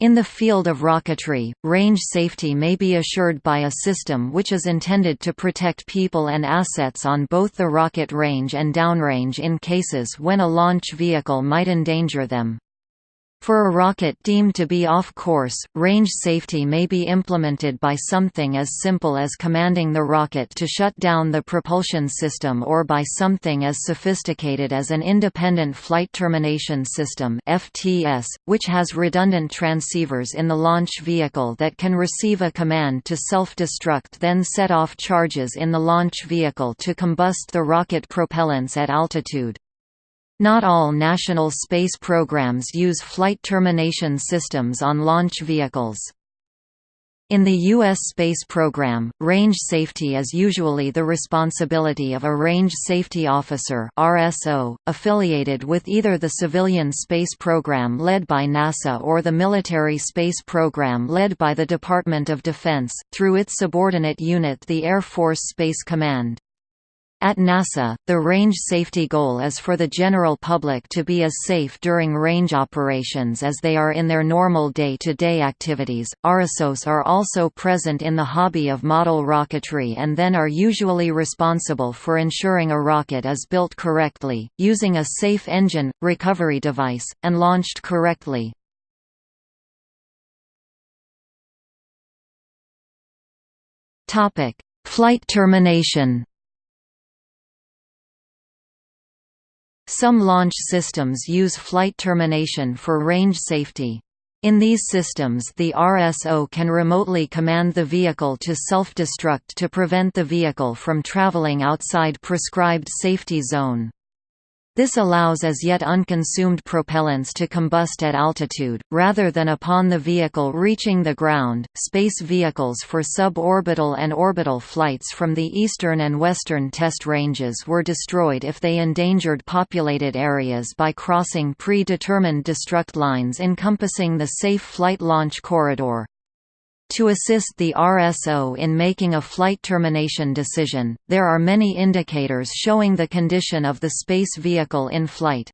In the field of rocketry, range safety may be assured by a system which is intended to protect people and assets on both the rocket range and downrange in cases when a launch vehicle might endanger them. For a rocket deemed to be off course, range safety may be implemented by something as simple as commanding the rocket to shut down the propulsion system or by something as sophisticated as an Independent Flight Termination System (FTS), which has redundant transceivers in the launch vehicle that can receive a command to self-destruct then set off charges in the launch vehicle to combust the rocket propellants at altitude. Not all national space programs use flight termination systems on launch vehicles. In the U.S. space program, range safety is usually the responsibility of a Range Safety Officer RSO, affiliated with either the civilian space program led by NASA or the military space program led by the Department of Defense, through its subordinate unit the Air Force Space Command. At NASA, the range safety goal is for the general public to be as safe during range operations as they are in their normal day-to-day -day activities. RSOs are also present in the hobby of model rocketry and then are usually responsible for ensuring a rocket is built correctly, using a safe engine, recovery device, and launched correctly. Flight termination Some launch systems use flight termination for range safety. In these systems the RSO can remotely command the vehicle to self-destruct to prevent the vehicle from traveling outside prescribed safety zone. This allows as yet unconsumed propellants to combust at altitude, rather than upon the vehicle reaching the ground. Space vehicles for suborbital and orbital flights from the eastern and western test ranges were destroyed if they endangered populated areas by crossing predetermined destruct lines encompassing the safe flight launch corridor. To assist the RSO in making a flight termination decision, there are many indicators showing the condition of the space vehicle in flight.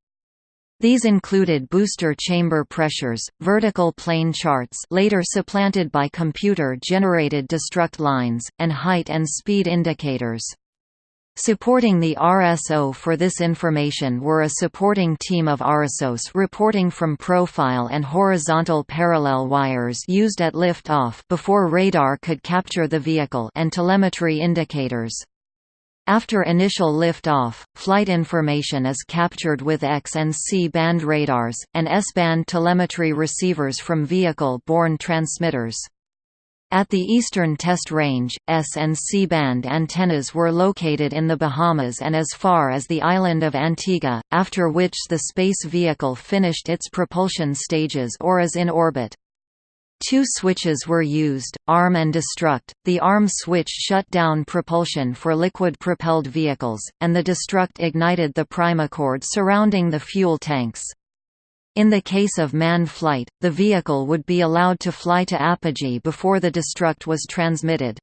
These included booster chamber pressures, vertical plane charts later supplanted by computer-generated destruct lines, and height and speed indicators. Supporting the RSO for this information were a supporting team of RSOs reporting from profile and horizontal parallel wires used at lift-off before radar could capture the vehicle and telemetry indicators. After initial lift-off, flight information is captured with X and C-band radars, and S-band telemetry receivers from vehicle-borne transmitters. At the eastern test range, S and C-band antennas were located in the Bahamas and as far as the island of Antigua, after which the space vehicle finished its propulsion stages or is in orbit. Two switches were used, arm and destruct. The arm switch shut down propulsion for liquid-propelled vehicles, and the destruct ignited the primacord surrounding the fuel tanks. In the case of manned flight, the vehicle would be allowed to fly to apogee before the destruct was transmitted.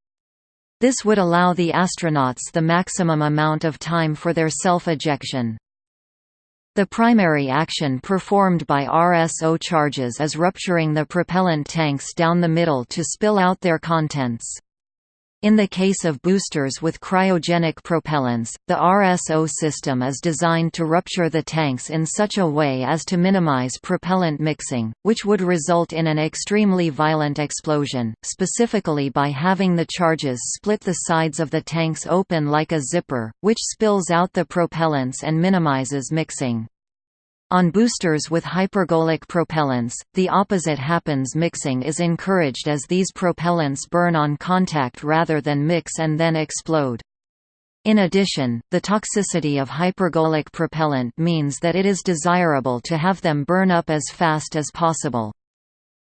This would allow the astronauts the maximum amount of time for their self-ejection. The primary action performed by RSO charges is rupturing the propellant tanks down the middle to spill out their contents. In the case of boosters with cryogenic propellants, the RSO system is designed to rupture the tanks in such a way as to minimize propellant mixing, which would result in an extremely violent explosion, specifically by having the charges split the sides of the tanks open like a zipper, which spills out the propellants and minimizes mixing. On boosters with hypergolic propellants, the opposite happens mixing is encouraged as these propellants burn on contact rather than mix and then explode. In addition, the toxicity of hypergolic propellant means that it is desirable to have them burn up as fast as possible.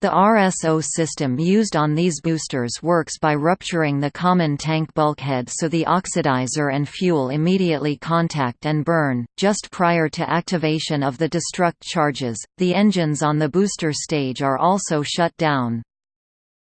The RSO system used on these boosters works by rupturing the common tank bulkhead so the oxidizer and fuel immediately contact and burn. Just prior to activation of the destruct charges, the engines on the booster stage are also shut down.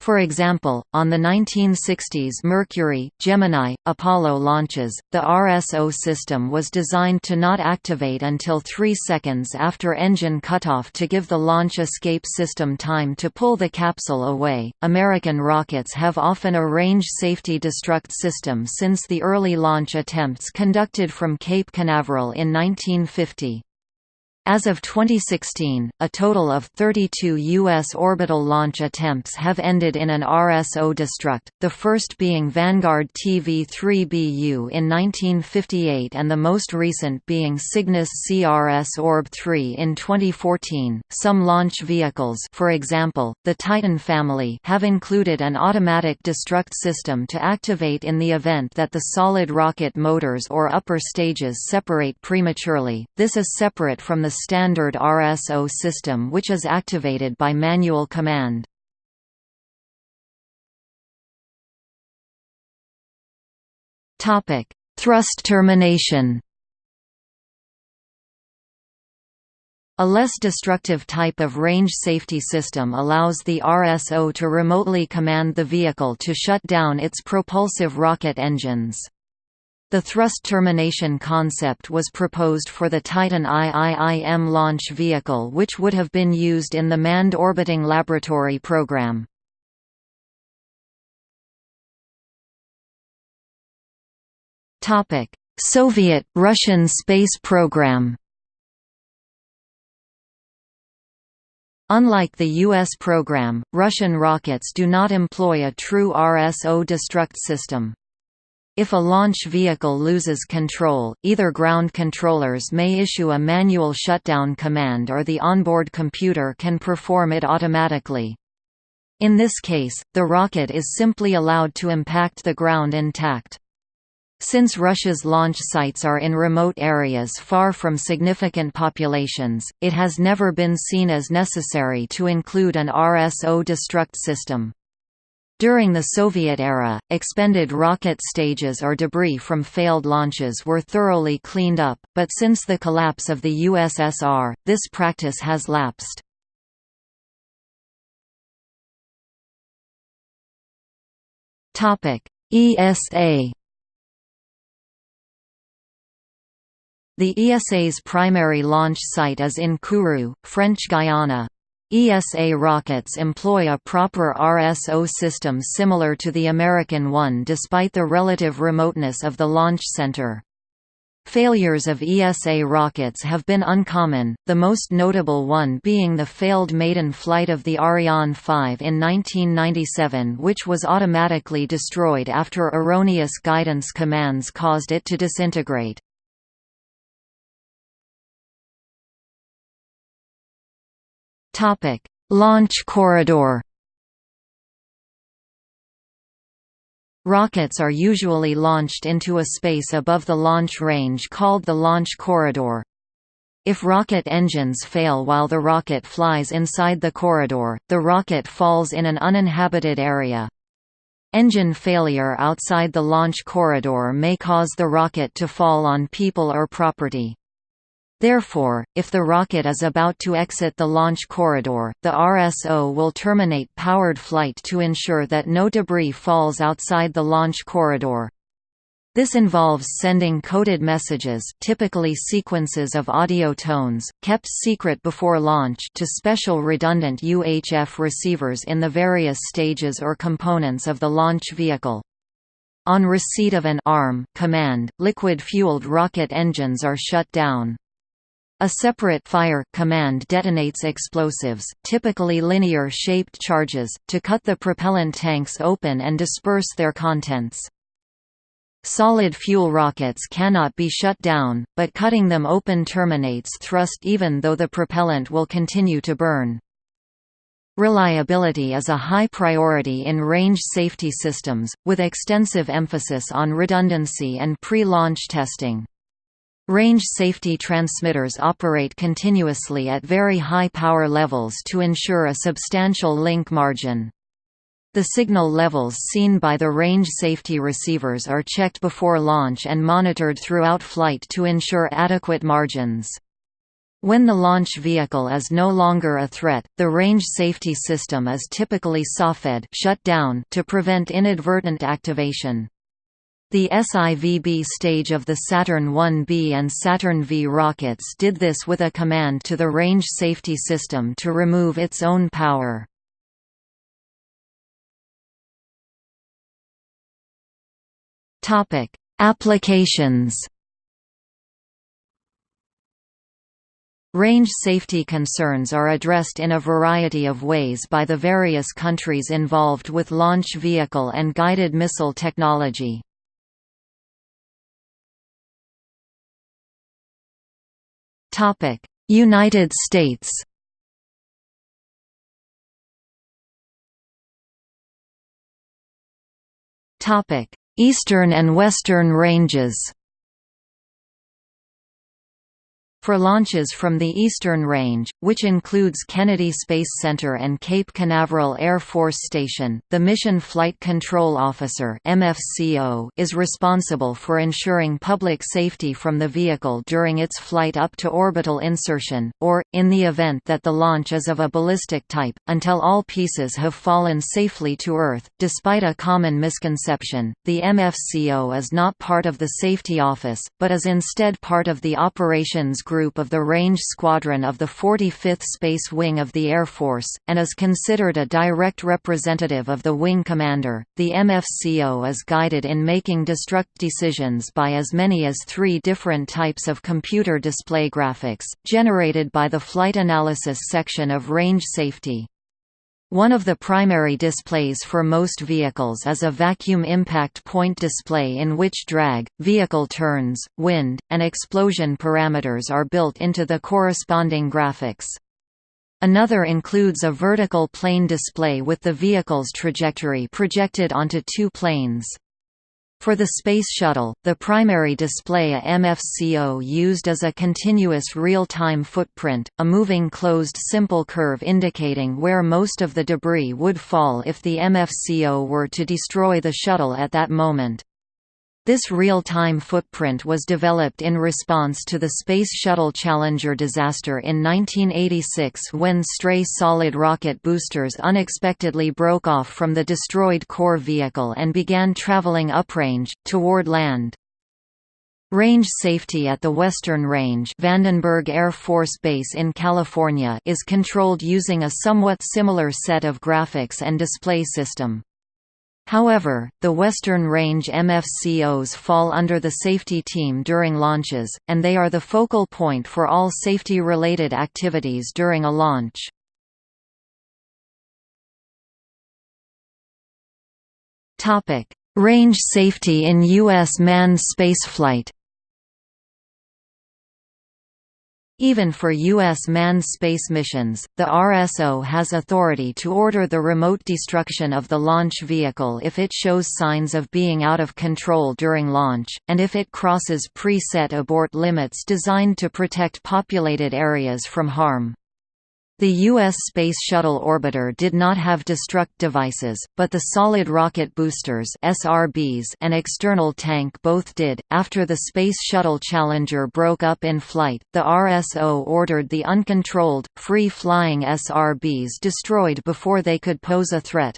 For example, on the 1960s Mercury, Gemini, Apollo launches, the RSO system was designed to not activate until 3 seconds after engine cutoff to give the launch escape system time to pull the capsule away. American rockets have often a range safety destruct system since the early launch attempts conducted from Cape Canaveral in 1950. As of 2016, a total of 32 U.S. orbital launch attempts have ended in an RSO destruct, the first being Vanguard TV-3BU in 1958 and the most recent being Cygnus CRS Orb-3 in 2014. Some launch vehicles for example, the Titan family have included an automatic destruct system to activate in the event that the solid rocket motors or upper stages separate prematurely. This is separate from the standard RSO system which is activated by manual command. Thrust termination A less destructive type of range safety system allows the RSO to remotely command the vehicle to shut down its propulsive rocket engines. The thrust termination concept was proposed for the Titan IIIM launch vehicle which would have been used in the Manned Orbiting Laboratory program. Soviet-Russian space program Unlike the U.S. program, Russian rockets do not employ a true RSO destruct system. If a launch vehicle loses control, either ground controllers may issue a manual shutdown command or the onboard computer can perform it automatically. In this case, the rocket is simply allowed to impact the ground intact. Since Russia's launch sites are in remote areas far from significant populations, it has never been seen as necessary to include an RSO destruct system. During the Soviet era, expended rocket stages or debris from failed launches were thoroughly cleaned up, but since the collapse of the USSR, this practice has lapsed. ESA The ESA's primary launch site is in Kourou, French Guiana, ESA rockets employ a proper RSO system similar to the American one despite the relative remoteness of the launch center. Failures of ESA rockets have been uncommon, the most notable one being the failed maiden flight of the Ariane 5 in 1997 which was automatically destroyed after erroneous guidance commands caused it to disintegrate. Topic: Launch corridor. Rockets are usually launched into a space above the launch range called the launch corridor. If rocket engines fail while the rocket flies inside the corridor, the rocket falls in an uninhabited area. Engine failure outside the launch corridor may cause the rocket to fall on people or property. Therefore, if the rocket is about to exit the launch corridor, the RSO will terminate powered flight to ensure that no debris falls outside the launch corridor. This involves sending coded messages typically sequences of audio tones, kept secret before launch to special redundant UHF receivers in the various stages or components of the launch vehicle. On receipt of an ARM command, liquid-fueled rocket engines are shut down. A separate fire command detonates explosives, typically linear-shaped charges, to cut the propellant tanks open and disperse their contents. Solid fuel rockets cannot be shut down, but cutting them open terminates thrust even though the propellant will continue to burn. Reliability is a high priority in range safety systems, with extensive emphasis on redundancy and pre-launch testing. Range safety transmitters operate continuously at very high power levels to ensure a substantial link margin. The signal levels seen by the range safety receivers are checked before launch and monitored throughout flight to ensure adequate margins. When the launch vehicle is no longer a threat, the range safety system is typically safed shut down to prevent inadvertent activation. The SIVB stage of the Saturn 1B and Saturn V rockets did this with a command to the range safety system to remove its own power. Applications Range safety concerns are addressed in a variety of ways by the various countries involved with launch vehicle and guided missile technology. Topic: United States. Topic: Eastern and Western ranges. For launches from the Eastern Range, which includes Kennedy Space Center and Cape Canaveral Air Force Station, the Mission Flight Control Officer is responsible for ensuring public safety from the vehicle during its flight up to orbital insertion, or, in the event that the launch is of a ballistic type, until all pieces have fallen safely to Earth. Despite a common misconception, the MFCO is not part of the Safety Office, but is instead part of the Operations Group Group of the Range Squadron of the 45th Space Wing of the Air Force, and is considered a direct representative of the wing commander. The MFCO is guided in making destruct decisions by as many as three different types of computer display graphics, generated by the Flight Analysis section of Range Safety. One of the primary displays for most vehicles is a vacuum impact point display in which drag, vehicle turns, wind, and explosion parameters are built into the corresponding graphics. Another includes a vertical plane display with the vehicle's trajectory projected onto two planes. For the Space Shuttle, the primary display a MFCO used as a continuous real-time footprint, a moving closed simple curve indicating where most of the debris would fall if the MFCO were to destroy the shuttle at that moment. This real-time footprint was developed in response to the Space Shuttle Challenger disaster in 1986 when stray solid rocket boosters unexpectedly broke off from the destroyed core vehicle and began traveling uprange, toward land. Range safety at the Western Range Vandenberg Air Force Base in California is controlled using a somewhat similar set of graphics and display system. However, the Western Range MFCOs fall under the safety team during launches, and they are the focal point for all safety-related activities during a launch. Range safety in U.S. manned spaceflight Even for U.S. manned space missions, the RSO has authority to order the remote destruction of the launch vehicle if it shows signs of being out of control during launch, and if it crosses pre-set abort limits designed to protect populated areas from harm. The U.S. Space Shuttle orbiter did not have destruct devices, but the solid rocket boosters (SRBs) and external tank both did. After the Space Shuttle Challenger broke up in flight, the RSO ordered the uncontrolled, free-flying SRBs destroyed before they could pose a threat.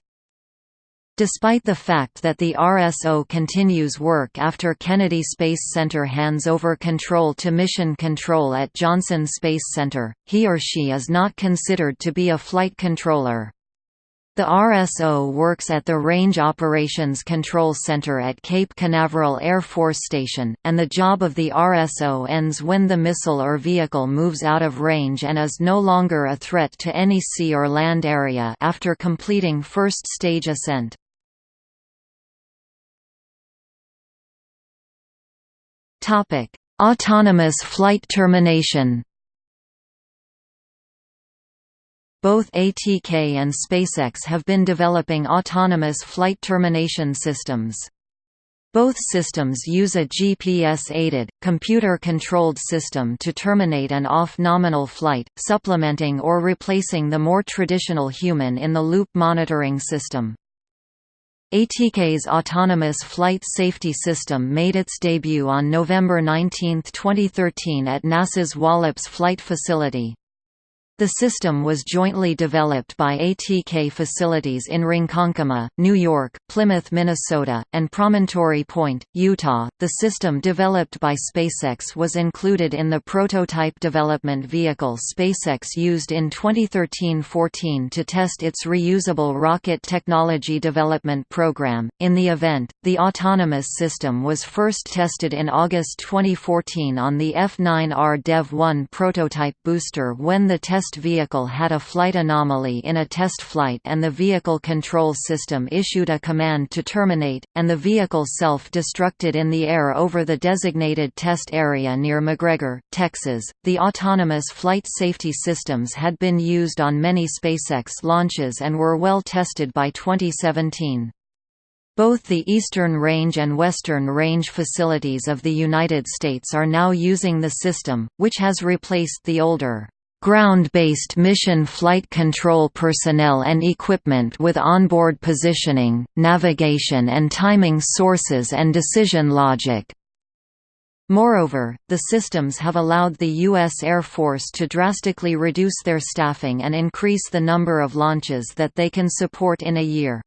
Despite the fact that the RSO continues work after Kennedy Space Center hands over control to Mission Control at Johnson Space Center, he or she is not considered to be a flight controller. The RSO works at the Range Operations Control Center at Cape Canaveral Air Force Station, and the job of the RSO ends when the missile or vehicle moves out of range and is no longer a threat to any sea or land area after completing first stage ascent. Autonomous flight termination. Both ATK and SpaceX have been developing autonomous flight termination systems. Both systems use a GPS-aided, computer-controlled system to terminate an off-nominal flight, supplementing or replacing the more traditional human-in-the-loop monitoring system. ATK's Autonomous Flight Safety System made its debut on November 19, 2013 at NASA's Wallops Flight Facility. The system was jointly developed by ATK facilities in Ronkonkoma, New York, Plymouth, Minnesota, and Promontory Point, Utah. The system developed by SpaceX was included in the prototype development vehicle SpaceX used in 2013-14 to test its reusable rocket technology development program. In the event, the autonomous system was first tested in August 2014 on the F9R Dev-1 prototype booster when the test test vehicle had a flight anomaly in a test flight and the vehicle control system issued a command to terminate, and the vehicle self-destructed in the air over the designated test area near McGregor, Texas. The autonomous flight safety systems had been used on many SpaceX launches and were well tested by 2017. Both the Eastern Range and Western Range facilities of the United States are now using the system, which has replaced the older ground-based mission flight control personnel and equipment with onboard positioning, navigation and timing sources and decision logic. Moreover, the systems have allowed the U.S. Air Force to drastically reduce their staffing and increase the number of launches that they can support in a year.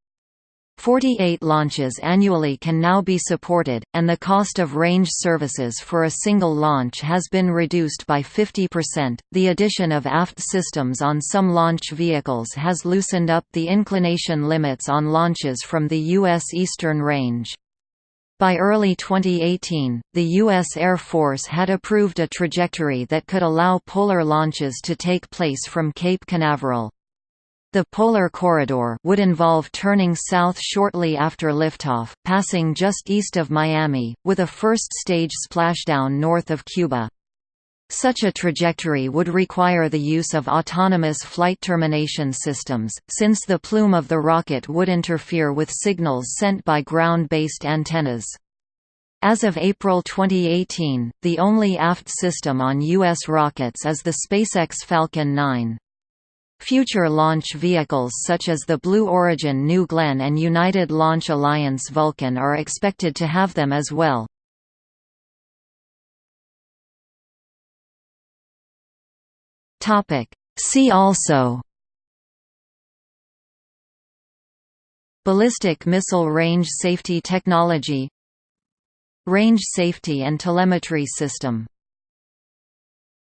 48 launches annually can now be supported, and the cost of range services for a single launch has been reduced by 50%. The addition of aft systems on some launch vehicles has loosened up the inclination limits on launches from the U.S. Eastern Range. By early 2018, the U.S. Air Force had approved a trajectory that could allow polar launches to take place from Cape Canaveral. The polar corridor would involve turning south shortly after liftoff, passing just east of Miami, with a first-stage splashdown north of Cuba. Such a trajectory would require the use of autonomous flight termination systems, since the plume of the rocket would interfere with signals sent by ground-based antennas. As of April 2018, the only aft system on U.S. rockets is the SpaceX Falcon 9. Future launch vehicles such as the Blue Origin New Glenn and United Launch Alliance Vulcan are expected to have them as well. See also Ballistic missile range safety technology Range safety and telemetry system